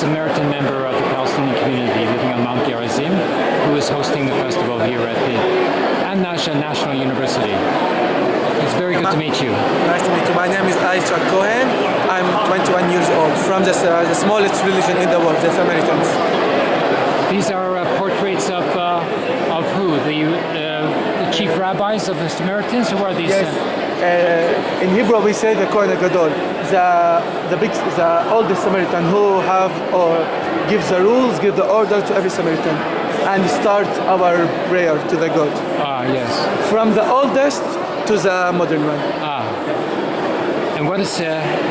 Samaritan member of the Palestinian community living on Mount Gerizim who is hosting the festival here at the An-Najah National University. It's very good to meet you. Nice to meet you. My name is Aisha Cohen. I'm 21 years old from the, uh, the smallest religion in the world, the Samaritans. These are uh, portraits of uh, of who? The, uh, the chief rabbis of the Samaritans? Who are these? Yes. uh, Uh, in Hebrew we say the Kohen Gadol, the the big, the oldest Samaritan who have or gives the rules, give the order to every Samaritan, and start our prayer to the God. ah, yes. From the oldest to the modern one. Ah. And what is uh,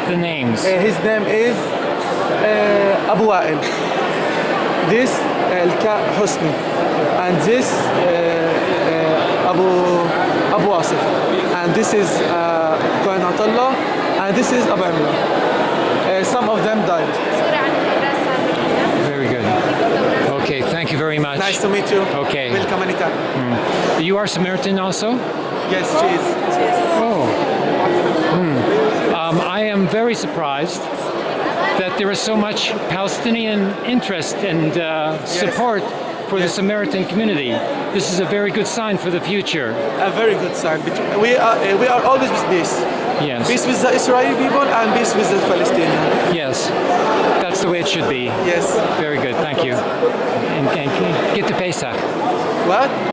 the names? Uh, his name is uh, Abu Wa'il. This uh, Al-Ka Husni. And this uh, uh, Abu Abu Asif. And this is Kohen Atallah. And this is Abu. Uh, some of them died. Very good. Okay, thank you very much. Nice to meet you. Okay. Welcome anytime. You are Samaritan also? Yes, cheese. Oh. Hmm. Um, I am very surprised that there is so much Palestinian interest and uh, support for the Samaritan community. This is a very good sign for the future. A very good sign. We are, uh, we are always with peace. Yes. Peace with the Israeli people and peace with the Palestinians. Yes. That's the way it should be. Yes. Very good. Thank you. And, and get to Pesach. What?